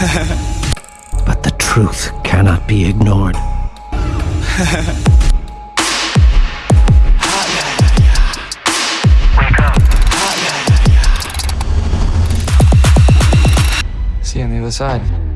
but the truth cannot be ignored. See you on the other side.